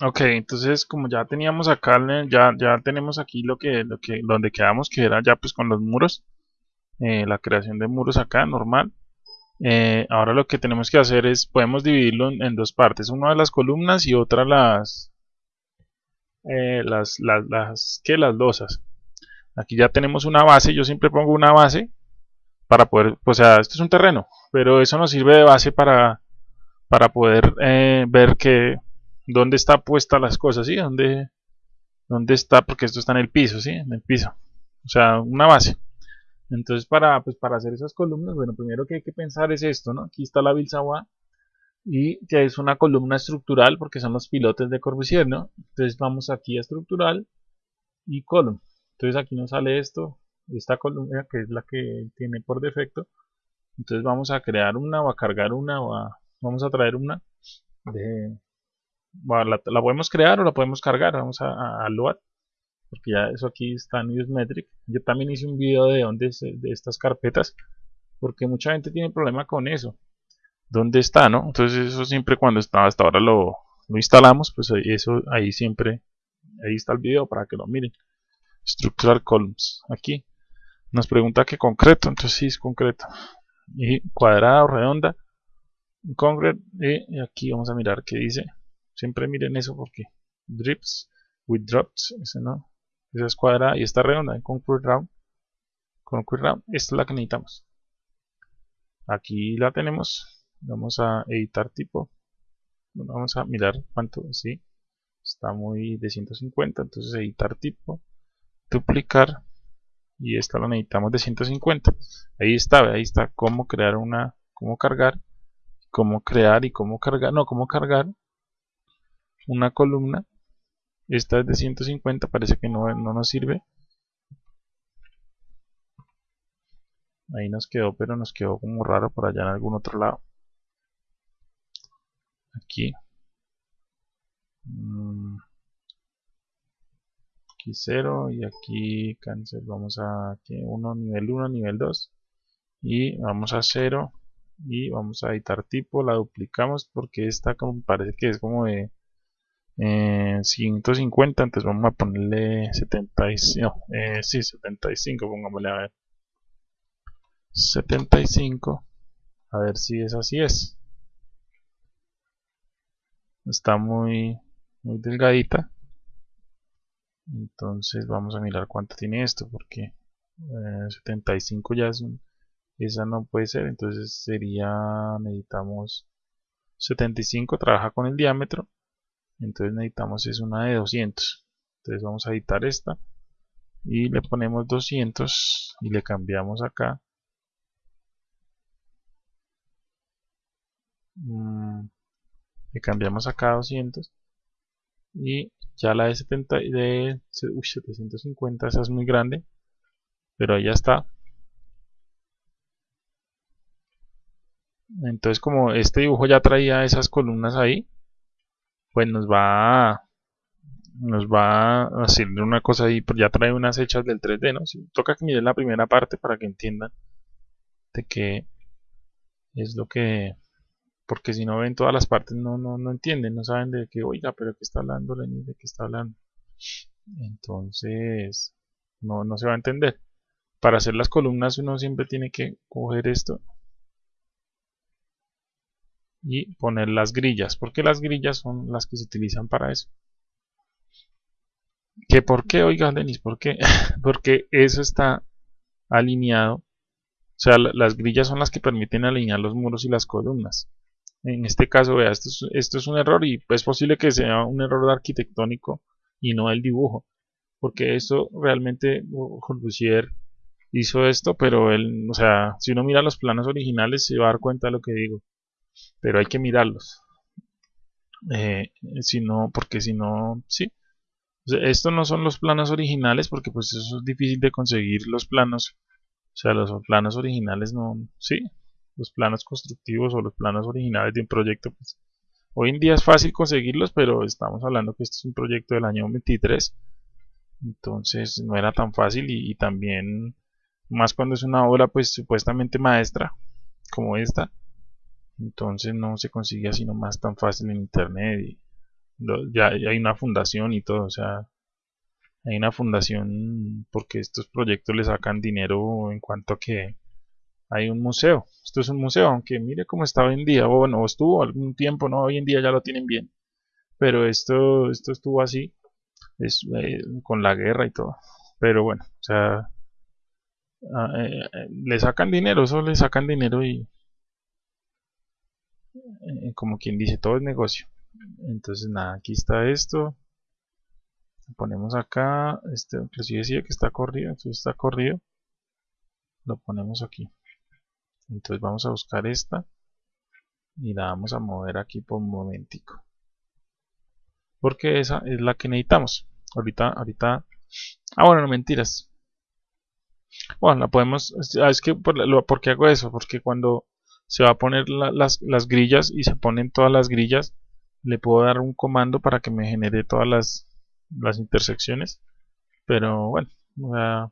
Ok, entonces como ya teníamos acá, ya, ya tenemos aquí lo que, lo que, donde quedamos, que era ya pues con los muros, eh, la creación de muros acá, normal. Eh, ahora lo que tenemos que hacer es, podemos dividirlo en, en dos partes, una de las columnas y otra las, eh, las, las, las, ¿qué? Las losas. Aquí ya tenemos una base, yo siempre pongo una base para poder, pues, o sea, esto es un terreno, pero eso nos sirve de base para, para poder eh, ver que dónde está puesta las cosas, ¿sí? Dónde, dónde está, porque esto está en el piso, ¿sí? En el piso. O sea, una base. Entonces, para, pues, para hacer esas columnas, bueno, primero que hay que pensar es esto, ¿no? Aquí está la Bilsawa y que es una columna estructural porque son los pilotes de Corbusier, ¿no? Entonces vamos aquí a estructural y column. Entonces aquí nos sale esto, esta columna que es la que tiene por defecto. Entonces vamos a crear una o a cargar una o a, vamos a traer una de, la, podemos crear o la podemos cargar. Vamos a, a, a load porque ya eso aquí está en Newsmetric. Yo también hice un video de dónde de estas carpetas porque mucha gente tiene problema con eso. ¿Dónde está, no? Entonces eso siempre cuando está, hasta ahora lo, instalamos, pues eso ahí siempre, ahí está el video para que lo miren. Structural Columns, aquí. Nos pregunta que concreto, entonces sí es concreto. Y cuadrado, redonda, concrete, y aquí vamos a mirar qué dice. Siempre miren eso porque drips with drops, ese no, esa es cuadrada y esta redonda, concrete round, concrete round, esta es la que necesitamos. Aquí la tenemos, vamos a editar tipo, vamos a mirar cuánto, sí, está muy de 150, entonces editar tipo, duplicar y esta la necesitamos de 150 ahí está, ahí está cómo crear una cómo cargar cómo crear y cómo cargar no, cómo cargar una columna esta es de 150 parece que no, no nos sirve. Ahí nos quedó pero nos quedó como raro por allá en algún otro lado. Aquí. Mm. aquí 0 y aquí cancel vamos a aquí 1 nivel 1 nivel 2 y vamos a 0 y vamos a editar tipo. La duplicamos porque esta como parece que es como de eh, 150 entonces vamos a ponerle 75 no, eh, sí, 75 pongámosle a ver. 75 a ver si es así es. Está muy muy delgadita. Entonces vamos a mirar cuánto tiene esto porque eh, 75 ya es un, esa no puede ser entonces sería necesitamos 75 trabaja con el diámetro entonces necesitamos es una de 200 entonces vamos a editar esta y le ponemos 200 y le cambiamos acá. Mm, le cambiamos acá 200 y ya la de, 70, de uy, 750 esa es muy grande pero ya está. Entonces como este dibujo ya traía esas columnas ahí pues nos va a, nos va a hacer una cosa ahí pues ya trae unas hechas del 3D no toca que miren la primera parte para que entiendan de que es lo que porque si no ven todas las partes no, no, no entienden, no saben de qué, oiga, pero qué está hablando Lenin, de qué está hablando. Entonces, no, no se va a entender. Para hacer las columnas uno siempre tiene que coger esto y poner las grillas, porque las grillas son las que se utilizan para eso. ¿Que por qué, oiga, Denis? ¿Por qué? porque eso está alineado, o sea, las grillas son las que permiten alinear los muros y las columnas en este caso, vea, esto es, esto es un error y es posible que sea un error arquitectónico y no el dibujo, porque esto realmente Corbusier hizo esto, pero él, o sea, si uno mira los planos originales se va a dar cuenta de lo que digo, pero hay que mirarlos, eh, si no, porque si no, sí, estos no son los planos originales porque pues eso es difícil de conseguir los planos, o sea, los planos originales no, sí, los planos constructivos o los planos originales de un proyecto, pues hoy en día es fácil conseguirlos, pero estamos hablando que este es un proyecto del año 23, entonces no era tan fácil y, y también más cuando es una obra pues supuestamente maestra como esta, entonces no se consigue así nomás tan fácil en internet y ya hay una fundación y todo, o sea, hay una fundación porque estos proyectos le sacan dinero en cuanto a que hay un museo. Esto es un museo, aunque mire cómo está hoy en día, o bueno, estuvo algún tiempo, no, hoy en día ya lo tienen bien. Pero esto, esto estuvo así, es, eh, con la guerra y todo. Pero bueno, o sea, ah, eh, eh, le sacan dinero, eso le sacan dinero y como quien dice, todo es negocio. Entonces nada, aquí está esto. ponemos acá, este inclusive decía que está corrido, entonces está corrido. Lo ponemos aquí entonces vamos a buscar esta y la vamos a mover aquí por un momentico porque esa es la que necesitamos ahorita ahorita ah bueno no mentiras bueno la podemos ah, es que por, hago eso porque cuando se va a poner las, las grillas y se ponen todas las grillas le puedo dar un comando para que me genere todas las, las intersecciones. Pero bueno a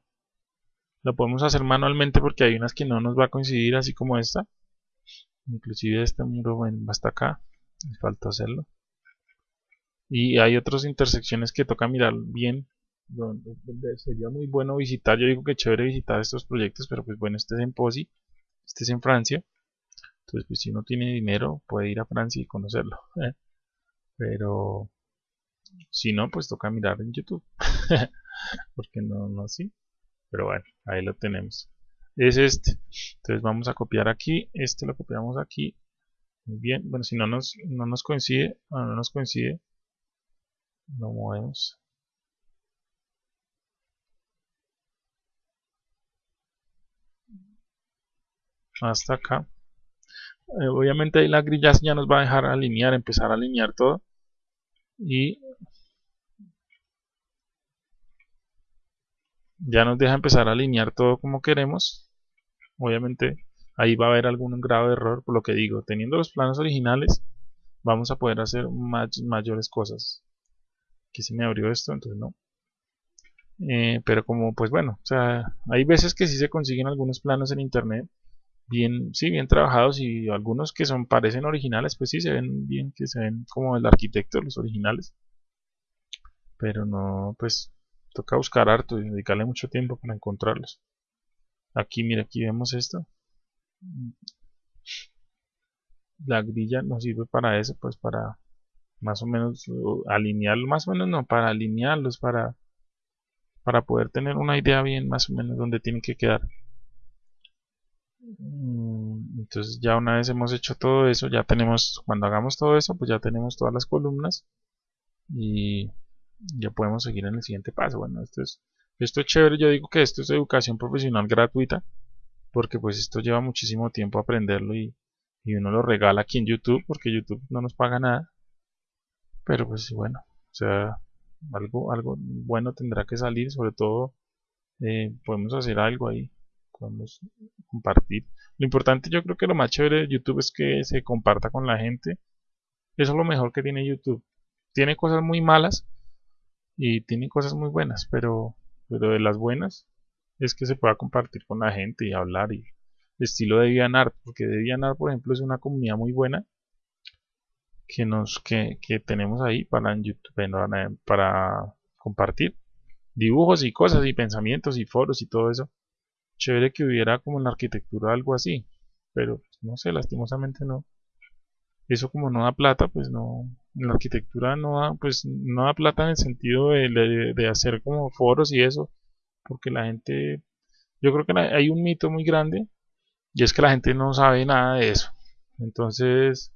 lo podemos hacer manualmente porque hay unas que no nos va a coincidir así como esta. Inclusive este muro bueno, hasta acá me falta hacerlo. Y hay otras intersecciones que toca mirar bien donde, sería muy bueno visitar. Yo digo que chévere visitar estos proyectos pero pues bueno este es en Posi este es en Francia entonces pues si uno tiene dinero puede ir a Francia y conocerlo ¿eh? pero si no pues toca mirar en YouTube porque no no así pero bueno, ahí lo tenemos. Es este. Entonces vamos a copiar aquí. Este lo copiamos aquí. Muy bien. Bueno, si no nos, no nos coincide, bueno, no nos coincide, lo movemos. Hasta acá. Eh, obviamente ahí la grilla ya nos va a dejar alinear, empezar a alinear todo. Y ya nos deja empezar a alinear todo como queremos. Obviamente ahí va a haber algún grado de error por lo que digo teniendo los planos originales vamos a poder hacer mayores cosas. Aquí se me abrió esto entonces no. Eh, pero como pues bueno o sea hay veces que sí se consiguen algunos planos en internet bien sí bien trabajados y algunos que son parecen originales pues sí se ven bien que se ven como el arquitecto los originales. Pero no pues toca buscar harto y dedicarle mucho tiempo para encontrarlos. Aquí mira aquí vemos esto. La grilla nos sirve para eso pues para más o menos alinearlo más o menos no para alinearlos para para poder tener una idea bien más o menos donde tienen que quedar entonces ya una vez hemos hecho todo eso ya tenemos cuando hagamos todo eso pues ya tenemos todas las columnas y ya podemos seguir en el siguiente paso. Bueno, esto es, esto es chévere, yo digo que esto es educación profesional gratuita, porque pues esto lleva muchísimo tiempo aprenderlo y, y uno lo regala aquí en YouTube, porque YouTube no nos paga nada. Pero pues bueno, o sea, algo, algo bueno tendrá que salir, sobre todo eh, podemos hacer algo ahí, podemos compartir. Lo importante yo creo que lo más chévere de YouTube es que se comparta con la gente. Eso es lo mejor que tiene YouTube. Tiene cosas muy malas, y tiene cosas muy buenas, pero, de las buenas es que se pueda compartir con la gente y hablar y estilo de DeviantArt, porque DeviantArt por ejemplo es una comunidad muy buena que nos que, que tenemos ahí para YouTube para compartir dibujos y cosas y pensamientos y foros y todo eso chévere que hubiera como en la arquitectura algo así pero pues, no sé lastimosamente no eso como no da plata pues no la arquitectura no da, pues, no da plata en el sentido de, hacer como foros y eso, porque la gente, yo creo que hay un mito muy grande y es que la gente no sabe nada de eso. Entonces,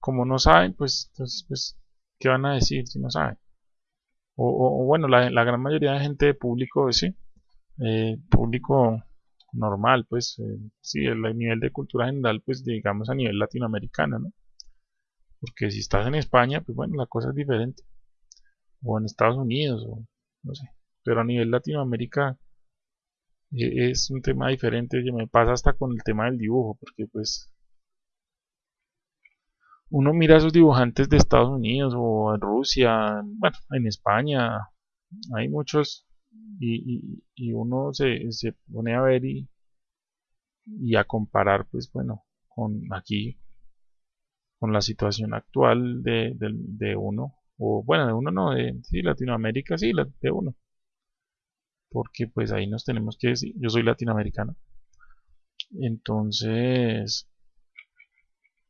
como no saben, pues, entonces, pues, ¿qué van a decir si no saben? O, bueno, la, gran mayoría de gente de público, sí, eh, público normal, pues, eh, sí, el nivel de cultura general, pues, digamos a nivel latinoamericano, ¿no? Porque si estás en España, pues bueno, la cosa es diferente. O en Estados Unidos, o no sé. Pero a nivel Latinoamérica e, es un tema diferente. Me pasa hasta con el tema del dibujo, porque pues uno mira a esos dibujantes de Estados Unidos o en Rusia, bueno, en España, hay muchos y, uno se, se, pone a ver y, y a comparar, pues bueno, con aquí con la situación actual de, de, uno, o bueno, de uno no, de sí, Latinoamérica, sí, de uno. Porque pues ahí nos tenemos que decir, yo soy latinoamericano. Entonces,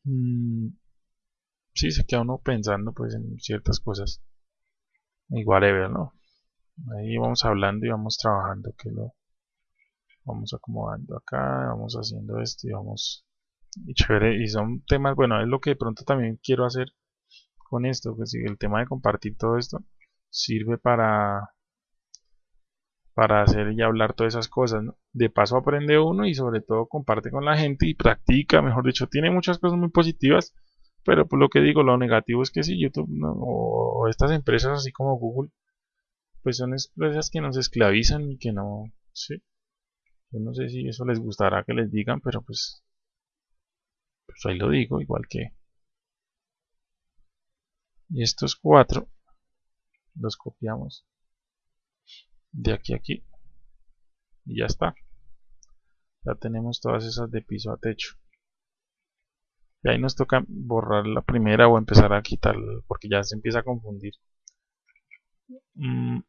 mmm, sí, se queda uno pensando pues en ciertas cosas. Igual, ¿no? Ahí vamos hablando y vamos trabajando, que lo vamos acomodando acá, vamos haciendo esto y vamos y chévere y son temas bueno es lo que de pronto también quiero hacer con esto pues el tema de compartir todo esto sirve para para hacer y hablar todas esas cosas de paso aprende uno y sobre todo comparte con la gente y practica mejor dicho tiene muchas cosas muy positivas pero por lo que digo lo negativo es que si YouTube o estas empresas así como Google pues son empresas que nos esclavizan y que no sí. Yo no sé si eso les gustará que les digan pero pues pues ahí lo digo, igual que. Y estos cuatro los copiamos de aquí a aquí. Y ya está. Ya tenemos todas esas de piso a techo. Y ahí nos toca borrar la primera o empezar a quitar porque ya se empieza a confundir. Mm,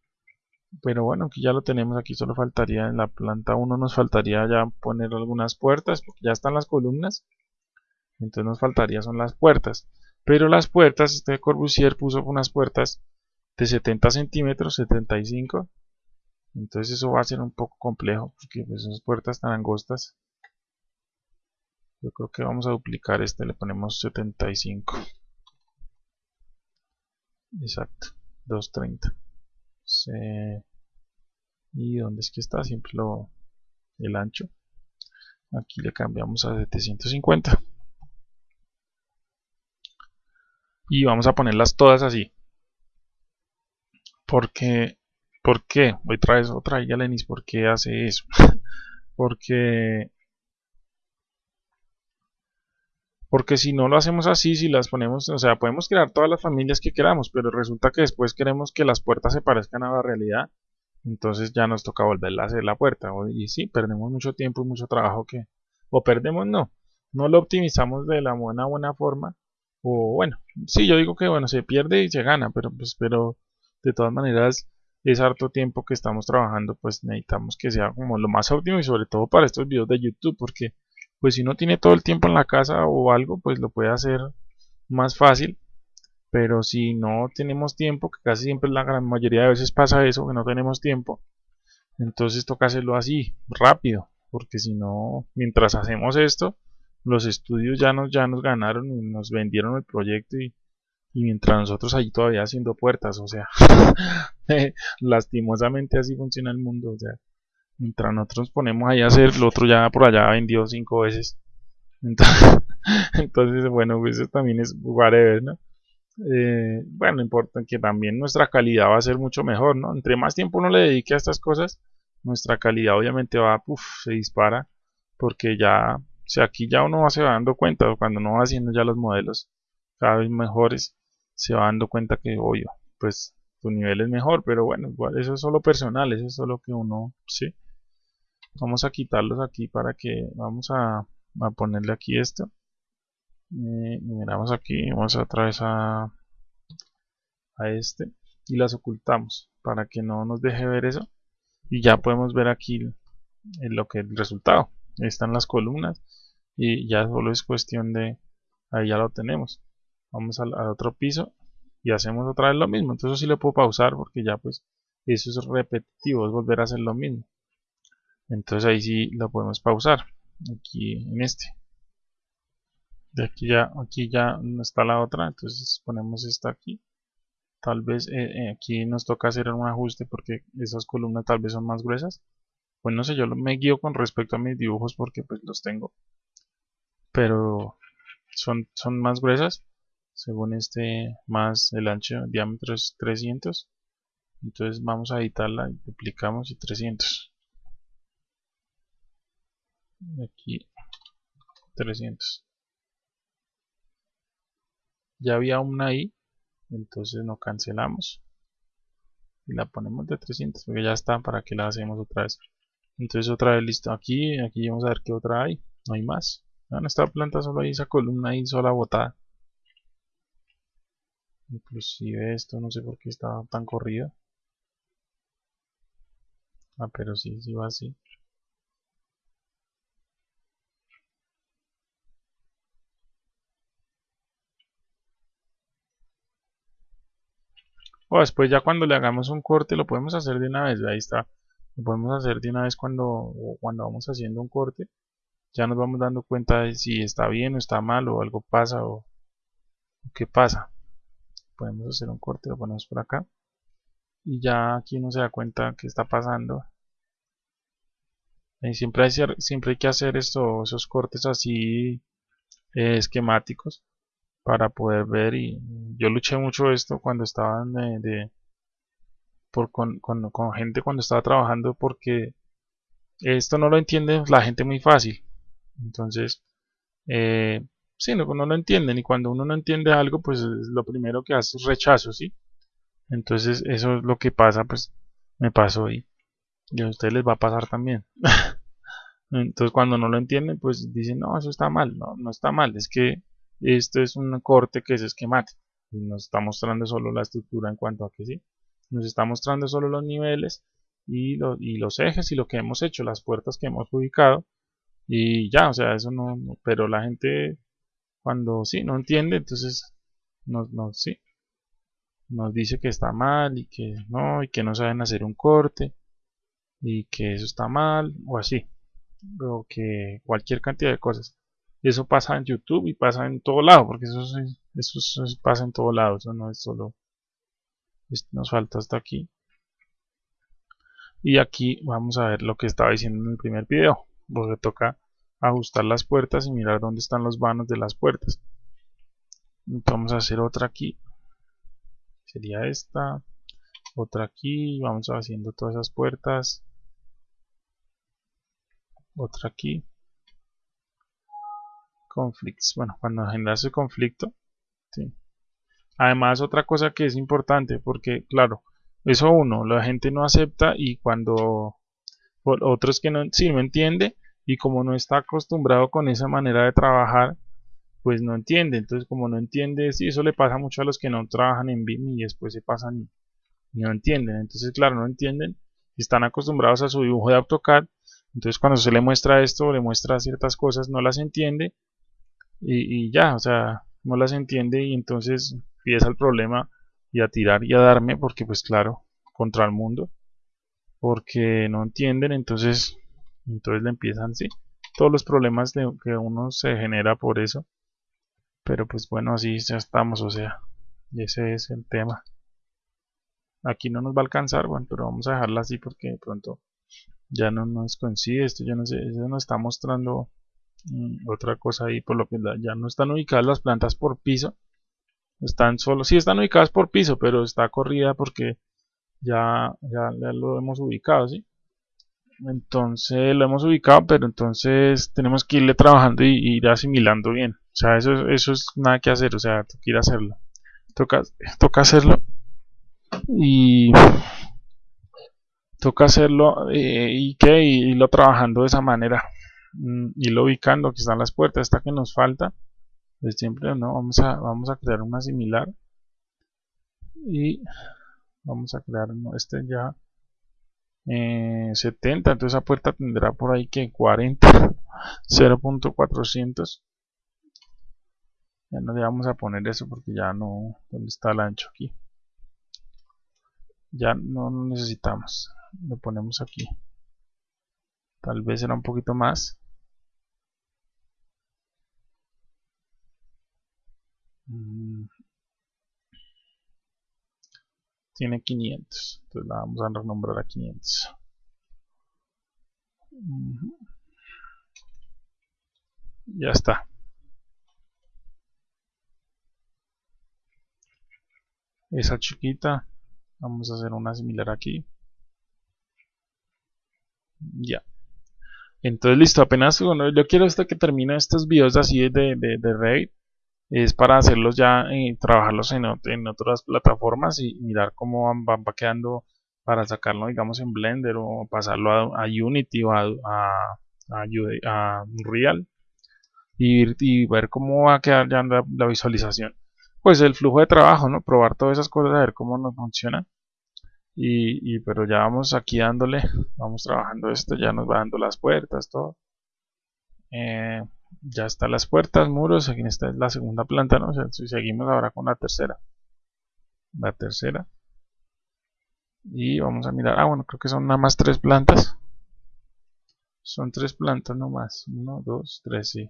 pero bueno aquí ya lo tenemos aquí solo faltaría en la planta 1 nos faltaría ya poner algunas puertas porque ya están las columnas. Entonces nos faltaría son las puertas. Pero las puertas este Corbusier puso unas puertas de 70 centímetros 75 entonces eso va a ser un poco complejo porque pues esas puertas tan angostas. Yo creo que vamos a duplicar este le ponemos 75 exacto 230 y dónde es que está siempre lo el ancho aquí le cambiamos a 750 y vamos a ponerlas todas así porque ¿por qué? otra vez otra ya Lenis ¿por qué hace eso? porque porque si no lo hacemos así, si las ponemos, o sea, podemos crear todas las familias que queramos, pero resulta que después queremos que las puertas se parezcan a la realidad, entonces ya nos toca volver a hacer la puerta, y sí, perdemos mucho tiempo y mucho trabajo que, o perdemos no, no lo optimizamos de la buena buena forma, o bueno, sí, yo digo que bueno, se pierde y se gana, pero pues, pero de todas maneras es harto tiempo que estamos trabajando, pues necesitamos que sea como lo más óptimo y sobre todo para estos videos de YouTube, porque pues si no tiene todo el tiempo en la casa o algo, pues lo puede hacer más fácil, pero si no tenemos tiempo, que casi siempre la gran mayoría de veces pasa eso, que no tenemos tiempo, entonces toca hacerlo así, rápido, porque si no, mientras hacemos esto, los estudios ya nos, ya nos ganaron y nos vendieron el proyecto y, mientras nosotros ahí todavía haciendo puertas, o sea, lastimosamente así funciona el mundo, o sea, mientras nosotros ponemos ahí a hacer, el otro ya por allá vendió cinco veces. Entonces, bueno, pues eso también es whatever, ¿no? Eh, bueno, importa que también nuestra calidad va a ser mucho mejor, ¿no? Entre más tiempo uno le dedique a estas cosas, nuestra calidad obviamente va, puff, se dispara, porque ya o sea, aquí ya uno se va dando cuenta, cuando uno va haciendo ya los modelos cada vez mejores, se va dando cuenta que, obvio, pues tu nivel es mejor, pero bueno, igual eso es solo personal, eso es solo que uno, sí. Vamos a quitarlos aquí para que, vamos a, ponerle aquí esto. Eh, miramos aquí, vamos otra vez a, a este y las ocultamos para que no nos deje ver eso. Y ya podemos ver aquí lo que el resultado. Están las columnas y ya solo es cuestión de ahí ya lo tenemos. Vamos al, otro piso y hacemos otra vez lo mismo. Entonces sí lo puedo pausar porque ya pues eso es repetitivo es volver a hacer lo mismo entonces ahí sí lo podemos pausar. Aquí en este. De aquí ya aquí ya está la otra. Entonces ponemos esta aquí. Tal vez eh, eh, aquí nos toca hacer un ajuste porque esas columnas tal vez son más gruesas. Pues no sé yo me guío con respecto a mis dibujos porque pues los tengo. Pero son, son más gruesas. Según este más el ancho diámetro es 300 entonces vamos a editarla duplicamos y 300 aquí. 300 ya había una ahí entonces no cancelamos. Y la ponemos de 300 porque ya está para que la hacemos otra vez entonces otra vez listo. Aquí aquí vamos a ver qué otra hay. No hay más. En esta planta solo hay esa columna ahí sola botada. Inclusive esto no sé por qué está tan corrido. Ah pero sí, sí va así o después ya cuando le hagamos un corte lo podemos hacer de una vez ahí está. Lo podemos hacer de una vez cuando cuando vamos haciendo un corte ya nos vamos dando cuenta de si está bien o está mal o algo pasa o, qué pasa. Podemos hacer un corte lo ponemos por acá y ya aquí uno se da cuenta que está pasando. Y siempre hay, siempre hay que hacer esos cortes así eh, esquemáticos para poder ver y yo luché mucho esto cuando estaba de, por, con gente cuando estaba trabajando porque esto no lo entiende la gente muy fácil entonces, eh, sí, no, no lo entienden y cuando uno no entiende algo, pues lo primero que hace es rechazo, ¿sí? Entonces, eso es lo que pasa, pues me pasó y, y a ustedes les va a pasar también. Entonces, cuando no lo entienden, pues dicen, no, eso está mal. No, no está mal, es que esto es un corte que es esquemático y nos está mostrando solo la estructura en cuanto a que sí, nos está mostrando solo los niveles y, y los ejes y lo que hemos hecho, las puertas que hemos ubicado y ya, o sea, eso no, pero la gente cuando sí no entiende, entonces nos, nos, sí, nos dice que está mal y que no, y que no saben hacer un corte y que eso está mal o así, o que cualquier cantidad de cosas. Eso pasa en YouTube y pasa en todo lado, porque eso, eso, pasa en todo lado, eso no es solo, nos falta hasta aquí. Y aquí vamos a ver lo que estaba diciendo en el primer video porque toca ajustar las puertas y mirar dónde están los vanos de las puertas vamos a hacer otra aquí sería esta otra aquí vamos haciendo todas esas puertas otra aquí conflicts bueno cuando generase conflicto ¿sí? además otra cosa que es importante porque claro eso uno la gente no acepta y cuando otros que no, sí, no entiende y como no está acostumbrado con esa manera de trabajar, pues no entiende. Entonces, como no entiende, sí, eso le pasa mucho a los que no trabajan en BIM y después se pasan y no entienden. Entonces, claro, no entienden, están acostumbrados a su dibujo de AutoCAD. Entonces, cuando se le muestra esto, le muestra ciertas cosas, no las entiende y, y ya, o sea, no las entiende y entonces empieza el problema y a tirar y a darme, porque, pues, claro, contra el mundo porque no entienden, entonces, entonces le empiezan, sí, todos los problemas de, que uno se genera por eso. Pero pues bueno, así ya estamos, o sea, ese es el tema. Aquí no nos va a alcanzar, bueno, pero vamos a dejarla así porque de pronto ya no nos coincide esto, ya no sé, eso nos está mostrando otra cosa ahí, por lo que ya no están ubicadas las plantas por piso, están solo, sí están ubicadas por piso, pero está corrida porque ya, ya, lo hemos ubicado, ¿sí? Entonces lo hemos ubicado, pero entonces tenemos que irle trabajando y, ir asimilando bien. O sea, eso, eso es nada que hacer, o sea, toca ir a hacerlo. Toca, toca hacerlo y toca hacerlo eh, y que irlo trabajando de esa manera. Mm, irlo ubicando, aquí están las puertas, esta que nos falta. Pues siempre no, vamos a, vamos a crear una similar. Y vamos a crear este ya 70 eh, entonces esa puerta tendrá por ahí que 40 0.400 ya no le vamos a poner eso porque ya no donde está el ancho aquí ya no lo necesitamos lo ponemos aquí. Tal vez será un poquito más mm, tiene 500 entonces la vamos a renombrar a 500 ya está. Esa chiquita vamos a hacer una similar aquí. Ya. Entonces listo apenas bueno, yo quiero hasta que termine estos videos así de, de, de Revit es para hacerlos ya y eh, trabajarlos en, en, otras plataformas y mirar cómo van, van, quedando para sacarlo digamos en Blender o pasarlo a, Unity o a, a, a Unreal y, y, ver cómo va a quedar ya la, visualización pues el flujo de trabajo, ¿no? Probar todas esas cosas, a ver cómo nos funciona. Y, pero ya vamos aquí dándole, vamos trabajando esto, ya nos va dando las puertas, todo. Eh, ya están las puertas, muros, aquí esta es la segunda planta, ¿no? si seguimos ahora con la tercera. La tercera. Y vamos a mirar, ah bueno, creo que son nada más tres plantas. Son tres plantas nomás. Uno, dos, tres, sí.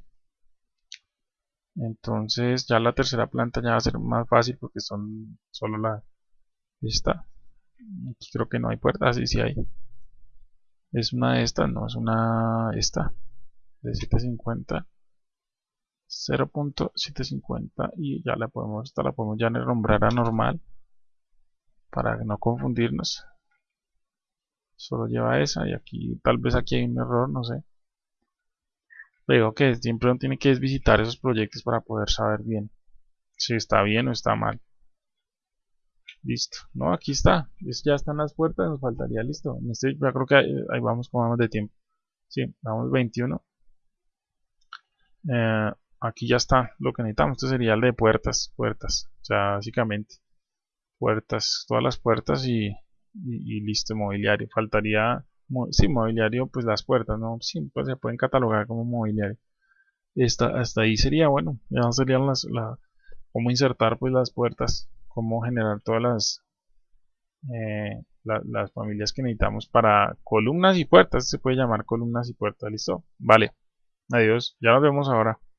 Entonces ya la tercera planta ya va a ser más fácil porque son solo la... Esta. Aquí creo que no hay puerta. Así ah, sí, hay. Es una de estas, no, es una... Esta. De 750. 0.750 y ya la podemos, esta la podemos ya nombrar a normal para no confundirnos. Solo lleva esa y aquí tal vez aquí hay un error, no sé. Digo que siempre uno tiene que visitar esos proyectos para poder saber bien si está bien o está mal. Listo, no aquí está. Ya están las puertas, nos faltaría listo. En este ya creo que ahí, vamos como vamos de tiempo. Sí, vamos 21 eh, aquí ya está lo que necesitamos este sería el de puertas puertas básicamente puertas todas las puertas y listo, mobiliario. Faltaría, sí, mobiliario, pues las puertas, ¿no? Sí, pues se pueden catalogar como mobiliario. Esta, hasta ahí sería, bueno, ya serían las, la, cómo insertar pues las puertas, cómo generar todas las, eh, las familias que necesitamos para columnas y puertas, se puede llamar columnas y puertas, listo, vale, adiós, ya nos vemos ahora.